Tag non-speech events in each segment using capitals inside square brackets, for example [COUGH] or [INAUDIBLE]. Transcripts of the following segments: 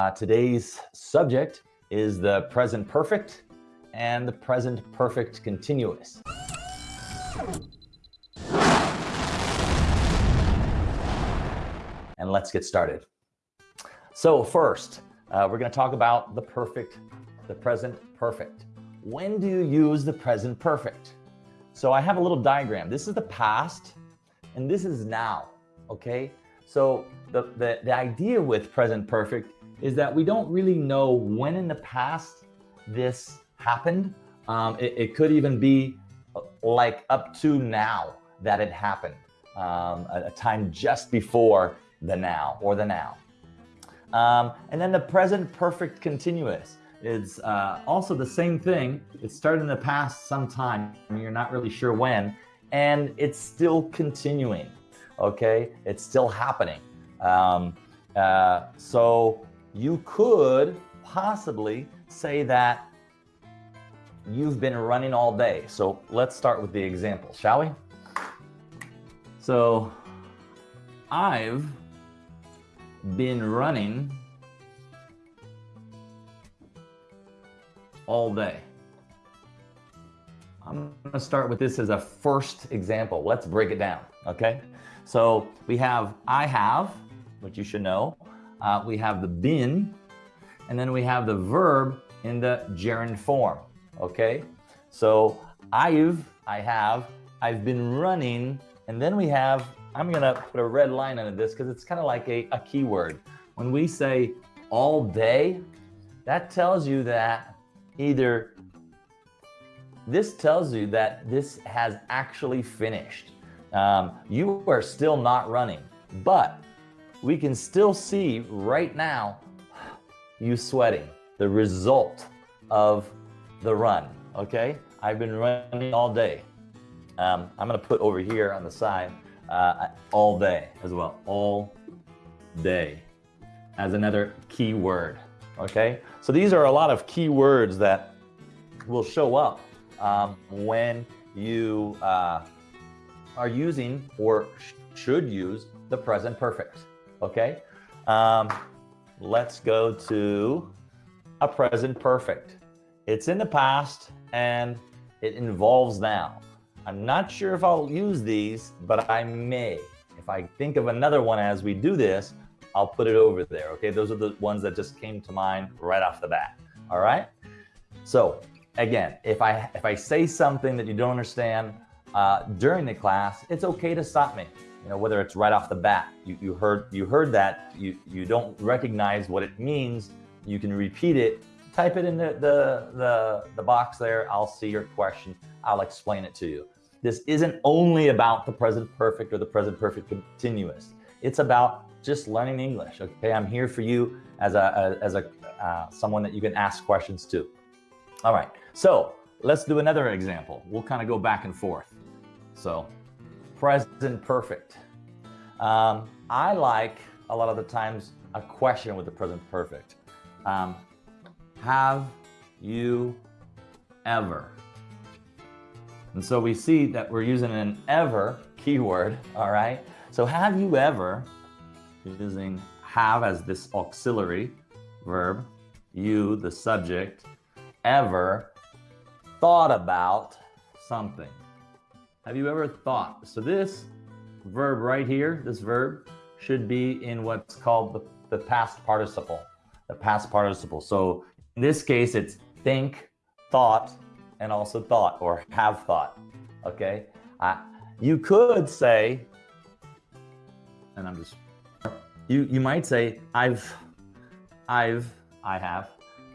Uh, today's subject is the present perfect and the present perfect continuous. And let's get started. So first, uh, we're going to talk about the perfect, the present perfect. When do you use the present perfect? So I have a little diagram. This is the past and this is now, okay? So the, the, the idea with present perfect is that we don't really know when in the past this happened. Um, it, it, could even be uh, like up to now that it happened, um, a, a, time just before the now or the now. Um, and then the present perfect continuous is uh, also the same thing. It started in the past sometime, you're not really sure when, and it's still continuing, okay? It's still happening. Um, uh, so you could possibly say that you've been running all day. So let's start with the example, shall we? So I've been running all day. I'm going to start with this as a first example. Let's break it down, okay? So we have I have, which you should know, uh, we have the been, and then we have the verb in the gerund form, okay? So I've, I have, I've been running, and then we have, I'm gonna put a red line under this because it's kind of like a, a keyword. When we say all day, that tells you that either this tells you that this has actually finished. Um, you are still not running, but we can still see right now you sweating, the result of the run, okay? I've been running all day. Um, I'm gonna put over here on the side, uh, all day as well, all day as another key word, okay? So these are a lot of key words that will show up um, when you uh, are using or sh should use the present perfect okay? Um, let's go to a present perfect. It's in the past and it involves now. I'm not sure if I'll use these, but I may. If I think of another one as we do this, I'll put it over there, okay? Those are the ones that just came to mind right off the bat, all right? So again, if I, if I say something that you don't understand uh, during the class, it's okay to stop me you know, whether it's right off the bat, you, you heard you heard that, you, you don't recognize what it means, you can repeat it, type it in the, the, the, the box there, I'll see your question, I'll explain it to you. This isn't only about the present perfect or the present perfect continuous. It's about just learning English, okay? I'm here for you as a, as a uh, someone that you can ask questions to. All right, so let's do another example. We'll kind of go back and forth. So present perfect. Um, I like a lot of the times a question with the present perfect. Um, have you ever? And so we see that we're using an ever keyword, all right? So have you ever, using have as this auxiliary verb, you, the subject, ever thought about something? Have you ever thought? So this verb right here, this verb, should be in what's called the, the past participle, the past participle. So in this case, it's think, thought, and also thought or have thought, okay? Uh, you could say, and I'm just, you, you might say, I've, I've, I have,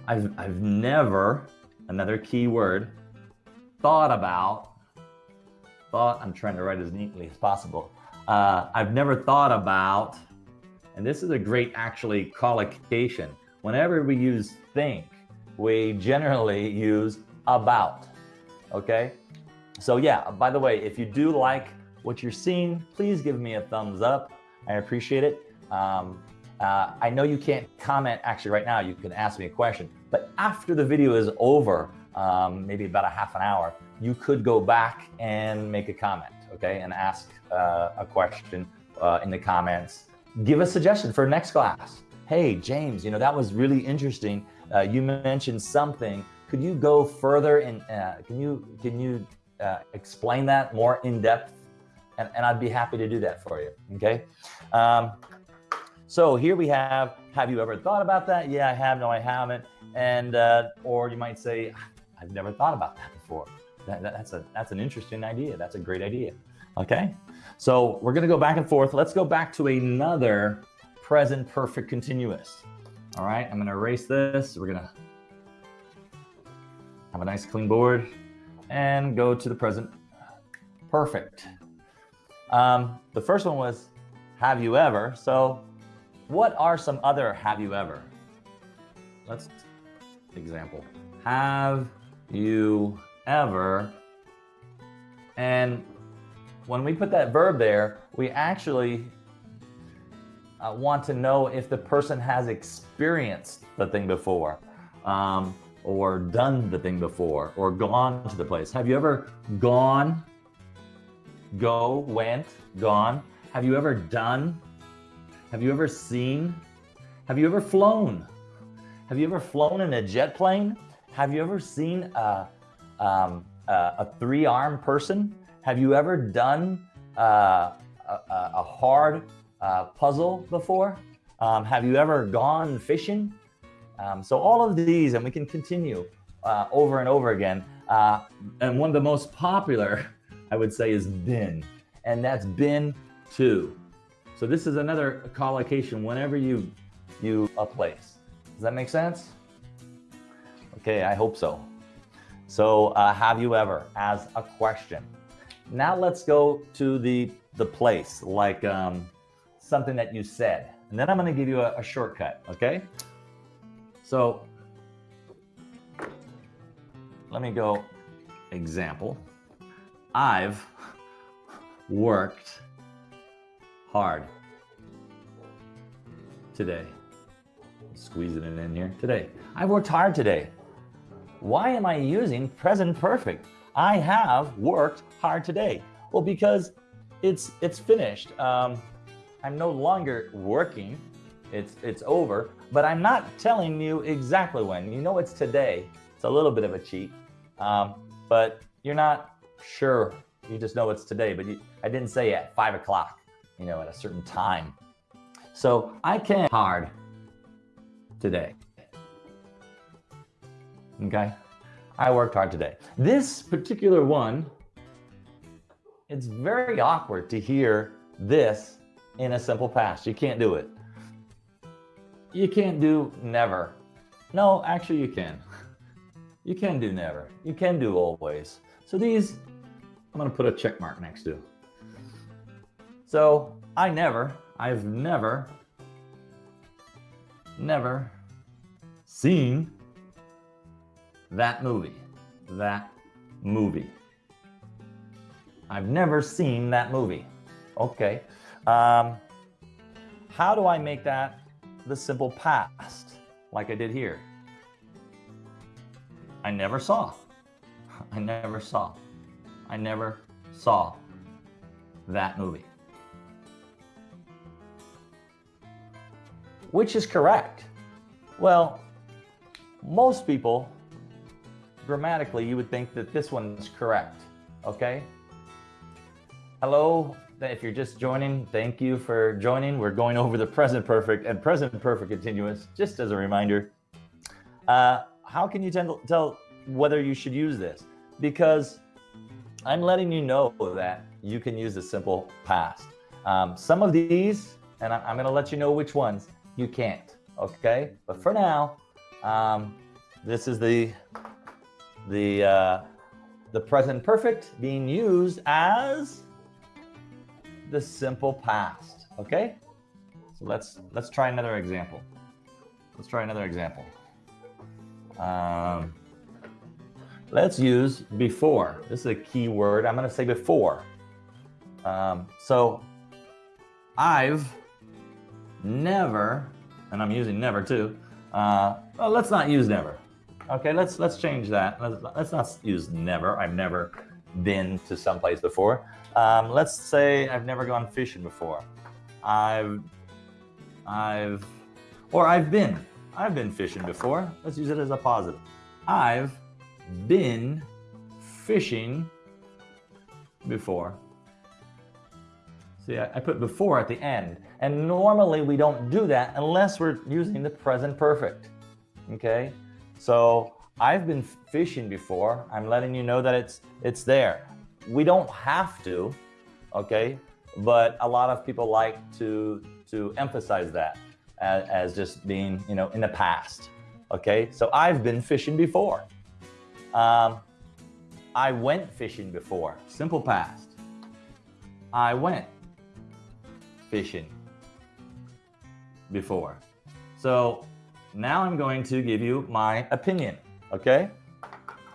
I've, I've never, another key word, thought about thought, I'm trying to write as neatly as possible. Uh, I've never thought about, and this is a great actually collocation. Whenever we use think, we generally use about, okay? So yeah, by the way, if you do like what you're seeing, please give me a thumbs up. I appreciate it. Um, uh, I know you can't comment actually right now, you can ask me a question, but after the video is over, um, maybe about a half an hour, you could go back and make a comment, okay, and ask uh, a question uh, in the comments. Give a suggestion for next class. hey, James, you know, that was really interesting. Uh, you mentioned something. Could you go further and uh, can you can you uh, explain that more in depth? And, and I'd be happy to do that for you. Okay. Um, so here we have, have you ever thought about that? Yeah, I have. No, I haven't. And, uh, or you might say, I've never thought about that before. That, that, that's a, that's an interesting idea. That's a great idea. Okay. So we're to go back and forth. Let's go back to another present perfect continuous. All right. I'm to erase this. We're to have a nice clean board and go to the present perfect. Um, the first one was, have you ever? So what are some other have you ever? Let's example. Have you ever? And when we put that verb there, we actually uh, want to know if the person has experienced the thing before, um, or done the thing before, or gone to the place. Have you ever gone, go, went, gone? Have you ever done have you ever seen? Have you ever flown? Have you ever flown in a jet plane? Have you ever seen a, um, a, three-armed person? Have you ever done uh, a, a, hard uh, puzzle before? Um, have you ever gone fishing? Um, so all of these, and we can continue uh, over and over again. Uh, and one of the most popular, [LAUGHS] I would say, is been, and that's been to. So this is another collocation whenever you you a place. Does that make sense? Okay, I hope so. So uh, have you ever as a question. Now let's go to the the place, like um, something that you said. And then I'm going to give you a, a shortcut, okay? So let me go example. I've worked hard today. Squeezing it in here today. I worked hard today. Why am I using present perfect? I have worked hard today. Well, because it's it's finished. Um, I'm no longer working. It's it's over. But I'm not telling you exactly when. You know it's today. It's a little bit of a cheat. Um, but you're not sure. You just know it's today. But you, I didn't say at five o'clock you know, at a certain time. So I can hard today. Okay. I worked hard today. This particular one, it's very awkward to hear this in a simple past. You can't do it. You can't do never. No, actually you can. [LAUGHS] You can do never. You can do always. So these, I'm going to put a check mark next to. So I never, I've never, never seen that movie. That movie. I've never seen that movie. Okay. Um, how do I make that the simple past like I did here? I never saw. [LAUGHS] I never saw. I never saw that movie. Which is correct? Well, most people, grammatically, you would think that this one's correct, okay? Hello, if you're just joining, thank you for joining. We're going over the present perfect and present perfect continuous, just as a reminder. Uh, how can you tell whether you should use this? Because I'm letting you know that you can use the simple past. Um, some of these, and I'm going to let you know which ones, you can't, okay? But for now, um, this is the, the, uh, the present perfect being used as the simple past, okay? So let's, let's try another example. Let's try another example. Um, let's use before. This is a key word. I'm going to say before. Um, so I've never, and I'm using never too. Uh, well, let's not use never. Okay, let's let's change that. Let's, let's not use never. I've never been to someplace before. Um, let's say I've never gone fishing before. I've, I've, Or I've been. I've been fishing before. Let's use it as a positive. I've been fishing before. See, I, I put before at the end. And normally we don't do that unless we're using the present perfect. Okay? So I've been fishing before. I'm letting you know that it's it's there. We don't have to, okay? But a lot of people like to to emphasize that as, as just being, you know, in the past. Okay? So I've been fishing before. Um, I went fishing before. Simple past. I went fishing before. So now I'm going to give you my opinion, okay?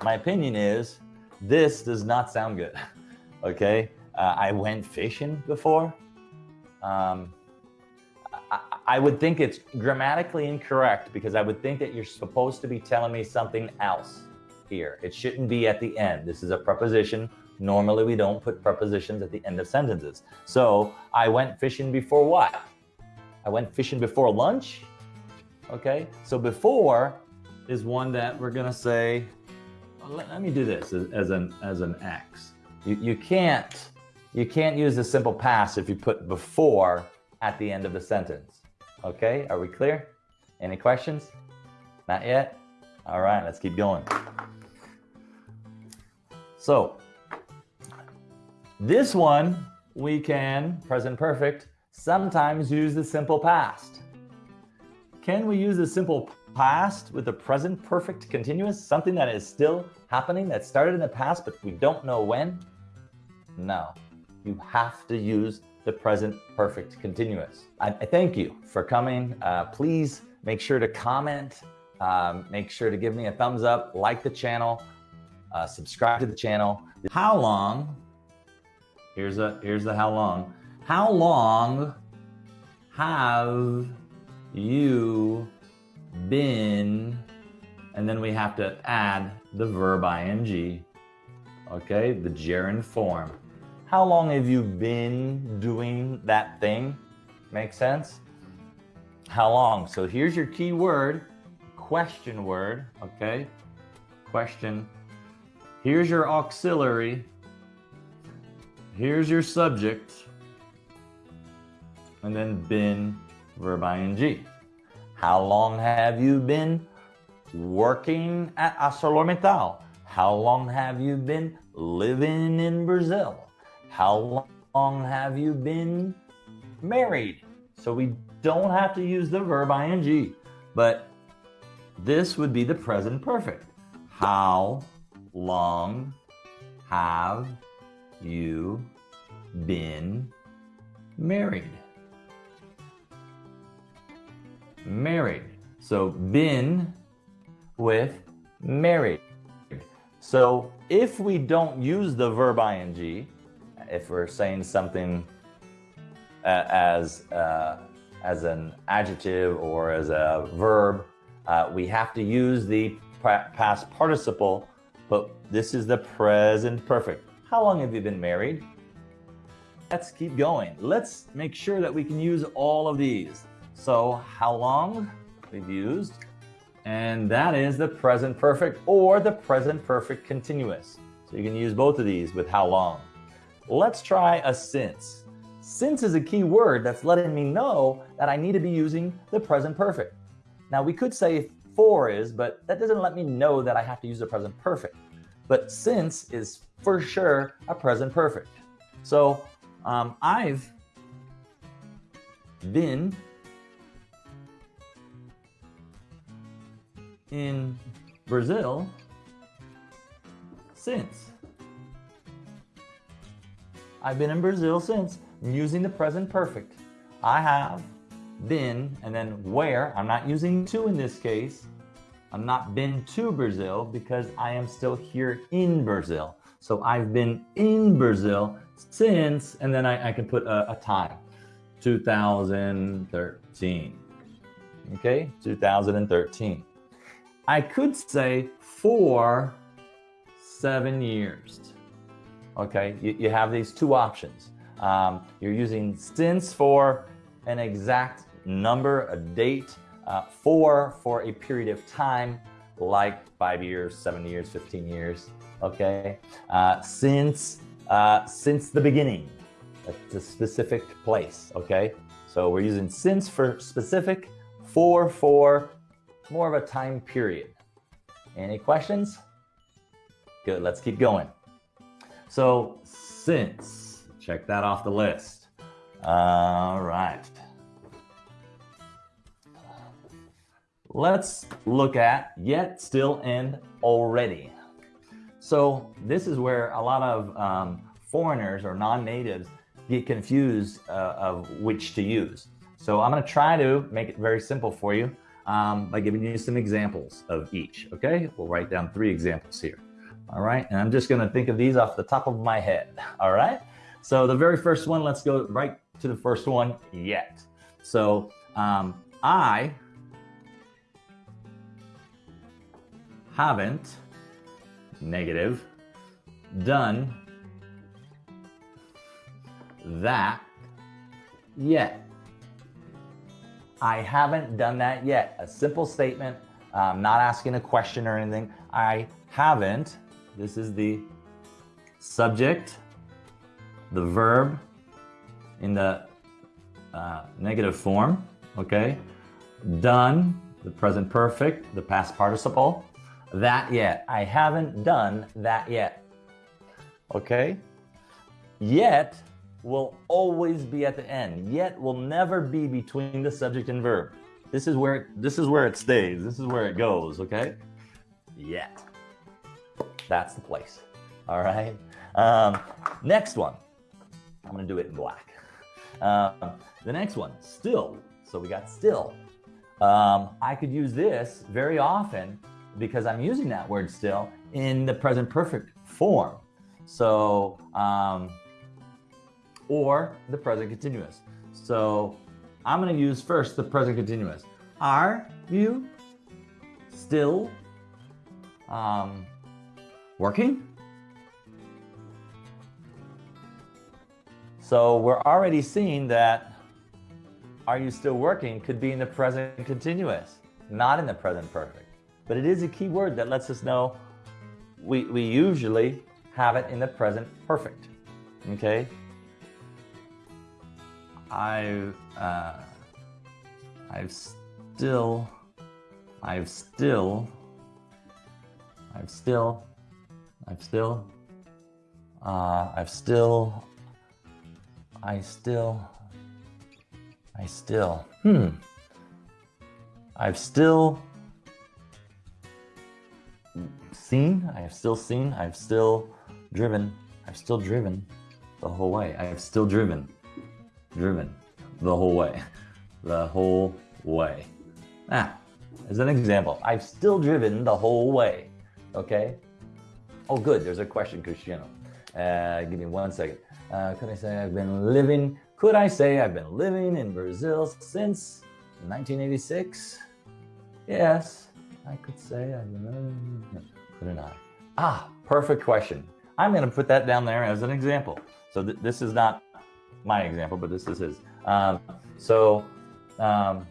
My opinion is this does not sound good, [LAUGHS] okay? Uh, I went fishing before. Um, I, I would think it's grammatically incorrect because I would think that you're supposed to be telling me something else here. It shouldn't be at the end. This is a preposition. Normally we don't put prepositions at the end of sentences. So I went fishing before what? I went fishing before lunch. Okay, so before is one that we're gonna say, well, let, let, me do this as, as, an as an X. You, you can't you can't use the simple past if you put before at the end of the sentence. Okay, are we clear? Any questions? Not yet? All right, let's keep going. So this one we can, present perfect, sometimes use the simple past. Can we use the simple past with the present perfect continuous, something that is still happening, that started in the past, but we don't know when? No, you have to use the present perfect continuous. I, I thank you for coming. Uh, please make sure to comment, um, make sure to give me a thumbs up, like the channel, uh, subscribe to the channel. How long, here's, a, here's the how long, how long have you been, and then we have to add the verb ing, okay, the gerund form. How long have you been doing that thing? Make sense? How long? So here's your key word, question word, okay? Question. Here's your auxiliary. Here's your subject. And then been, verb ing. How long have you been working at ArcelorMittal? How long have you been living in Brazil? How long have you been married? So we don't have to use the verb ing, but this would be the present perfect. How long have you been married? Married. So been with married. So if we don't use the verb ing, if we're saying something uh, as, uh, as an adjective or as a verb, uh, we have to use the past participle, but this is the present perfect. How long have you been married? Let's keep going. Let's make sure that we can use all of these. So how long we've used, and that is the present perfect or the present perfect continuous. So you can use both of these with how long. Let's try a since. Since is a key word that's letting me know that I need to be using the present perfect. Now we could say for is, but that doesn't let me know that I have to use the present perfect. But since is for sure a present perfect. So um, I've been in Brazil since. I've been in Brazil since. Using the present perfect. I have been, and then where, I'm not using to in this case. I'm not been to Brazil because I am still here in Brazil. So I've been in Brazil since, and then I, I can put a, a time, 2013. Okay, 2013. I could say for seven years okay? You, you have these two options. Um, you're using since for an exact number, a date, uh, for for a period of time, like five years, seven years, 15 years, okay? Uh, since, uh, since the beginning, it's a specific place, okay? So we're using since for specific, for for more of a time period. Any questions? Good, let's keep going. So since, check that off the list. All right. Let's look at yet, still, and already. So this is where a lot of um, foreigners or non-natives get confused uh, of which to use. So I'm going to try to make it very simple for you um, by giving you some examples of each. Okay, we'll write down three examples here. All right, and I'm just going to think of these off the top of my head. [LAUGHS] All right, so the very first one, let's go right to the first one yet. So um, I haven't negative done that yet. I haven't done that yet. A simple statement, um, not asking a question or anything. I haven't. This is the subject, the verb in the uh, negative form, okay? Done, the present perfect, the past participle. That yet. I haven't done that yet. Okay? Yet will always be at the end. Yet will never be between the subject and verb. This is where this is where it stays. This is where it goes, okay? Yet. That's the place. All right. Um, next one. I'm gonna do it in black. Um, the next one, still. So we got still. Um, I could use this very often because I'm using that word still in the present perfect form. So um, or the present continuous. So I'm going to use first the present continuous. Are you still um, working? So we're already seeing that are you still working could be in the present continuous, not in the present perfect. But it is a key word that lets us know we, we usually have it in the present perfect. Okay? I've uh, I've still I've still I've still I've still uh, I've still I still I still hmm. I've still seen I have still seen I've still driven I've still driven the whole way. I have still driven driven the whole way. The whole way. Ah, as an example, I've still driven the whole way. Okay? Oh, good. There's a question, Cristiano. Uh, give me one second. Uh, could I say I've been living? Could I say I've been living in Brazil since 1986? Yes, I could say I've been living. Couldn't I? Ah, perfect question. I'm going to put that down there as an example. So th this is not my example, but this is his. Um, so um,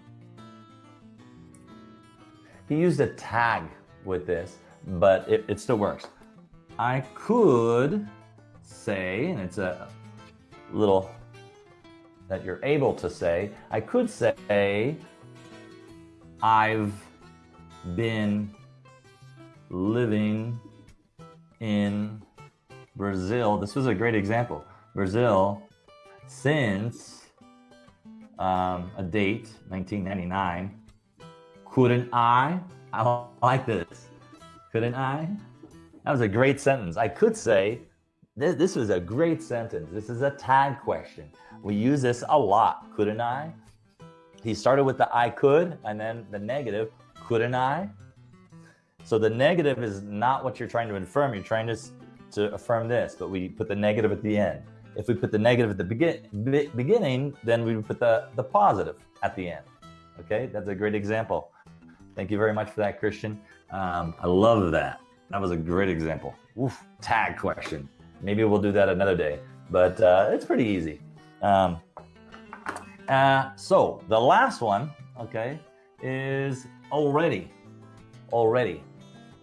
he used a tag with this, but it, it still works. I could say, and it's a little that you're able to say, I could say, I've been living in Brazil. This was a great example. Brazil since um, a date, 1999. Couldn't I? I like this. Couldn't I? That was a great sentence. I could say, this, this was a great sentence. This is a tag question. We use this a lot. Couldn't I? He started with the I could and then the negative, couldn't I? So the negative is not what you're trying to affirm. You're trying to, to affirm this, but we put the negative at the end. If we put the negative at the begin, be, beginning, then we would put the, the positive at the end. Okay, that's a great example. Thank you very much for that, Christian. Um, I love that. That was a great example. Oof, tag question. Maybe we'll do that another day, but uh, it's pretty easy. Um, uh, so the last one, okay, is already, already,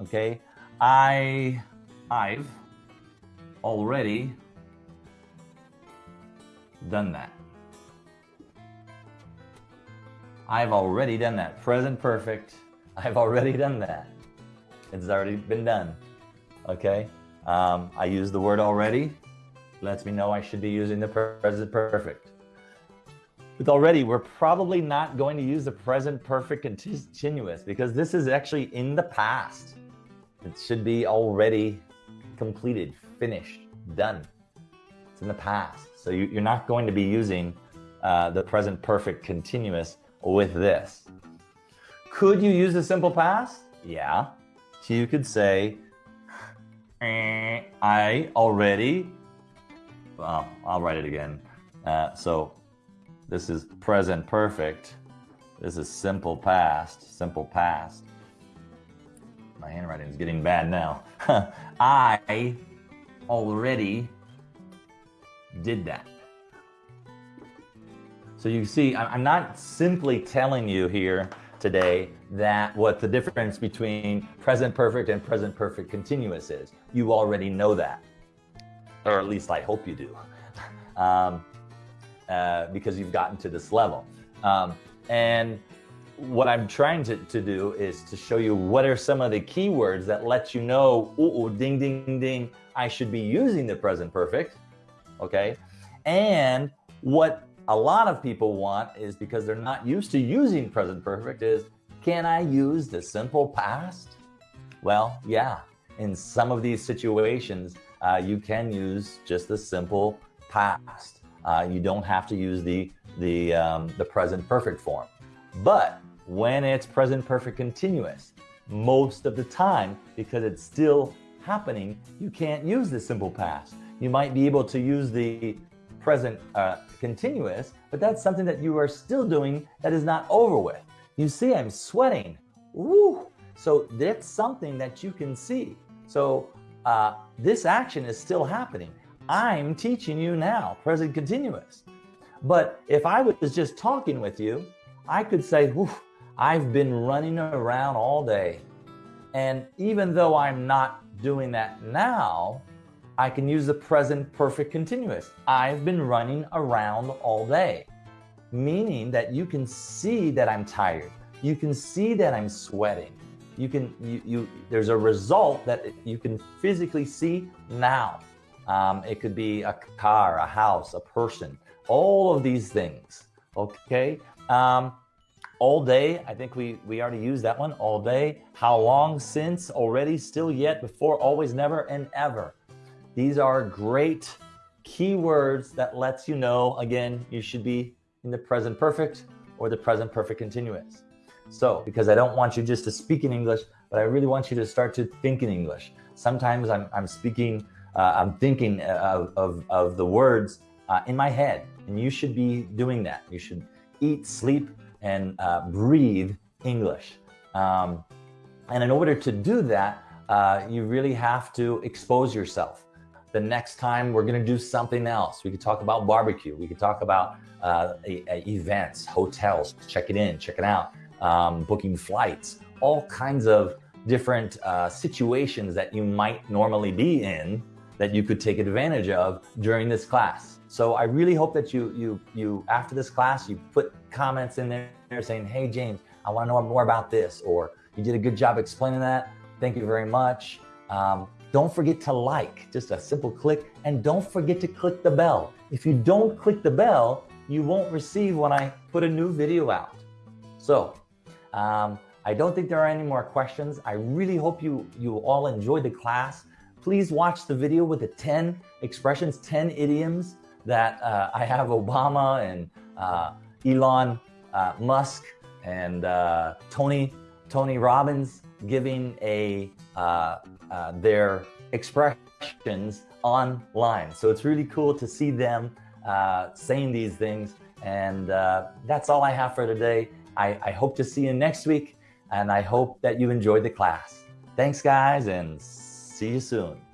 okay? I, I've already done that. I've already done that. Present perfect. [LAUGHS] I've already done that. It's already been done. Okay. Um, I use the word already. Lets me know I should be using the present perfect. With already, we're probably not going to use the present perfect continuous because this is actually in the past. It should be already completed, finished, done. It's in the past. So you, are not going to be using uh, the present perfect continuous with this. Could you use the simple past? Yeah. So you could say, eh, I already, well, I'll write it again. Uh, so this is present perfect. This is simple past, simple past. My handwriting is getting bad now. [LAUGHS] I already did that. So you see, I'm not simply telling you here today that what the difference between present perfect and present perfect continuous is. You already know that, or at least I hope you do, [LAUGHS] um, uh, because you've gotten to this level. Um, and what I'm trying to, to do is to show you what are some of the keywords that let you know, ooh, ding, ding, ding, I should be using the present perfect, okay? And what a lot of people want is because they're not used to using present perfect is, can I use the simple past? Well, yeah, in some of these situations, uh, you can use just the simple past. Uh, you don't have to use the, the, um, the present perfect form. But when it's present perfect continuous, most of the time, because it's still happening, you can't use the simple past. You might be able to use the present uh, continuous, but that's something that you are still doing that is not over with. You see, I'm sweating. Woo! So that's something that you can see. So uh, this action is still happening. I'm teaching you now, present continuous. But if I was just talking with you, I could say, I've been running around all day. And even though I'm not doing that now, I can use the present perfect continuous. I've been running around all day, meaning that you can see that I'm tired. You can see that I'm sweating. You can, you, you there's a result that you can physically see now. Um, it could be a car, a house, a person, all of these things. Okay. Um, all day, I think we, we already used that one all day. How long since, already, still yet, before, always, never, and ever. These are great keywords that lets you know, again, you should be in the present perfect or the present perfect continuous. So, because I don't want you just to speak in English, but I really want you to start to think in English. Sometimes I'm, I'm speaking, uh, I'm thinking of, of, of the words uh, in my head, and you should be doing that. You should eat, sleep, and uh, breathe English. Um, and in order to do that, uh, you really have to expose yourself the next time we're going to do something else. We could talk about barbecue. We could talk about uh, a, a events, hotels, check it in, check it out, um, booking flights, all kinds of different uh, situations that you might normally be in that you could take advantage of during this class. So I really hope that you, you, you after this class, you put comments in there saying, hey, James, I want to know more about this, or you did a good job explaining that. Thank you very much. Um, don't forget to like, just a simple click, and don't forget to click the bell. If you don't click the bell, you won't receive when I put a new video out. So, um, I don't think there are any more questions. I really hope you, you all enjoyed the class. Please watch the video with the 10 expressions, 10 idioms that uh, I have Obama and uh, Elon uh, Musk and uh, Tony, Tony Robbins giving a uh, uh, their expressions online. So it's really cool to see them uh, saying these things. And uh, that's all I have for today. I, I hope to see you next week. And I hope that you enjoyed the class. Thanks, guys, and see you soon.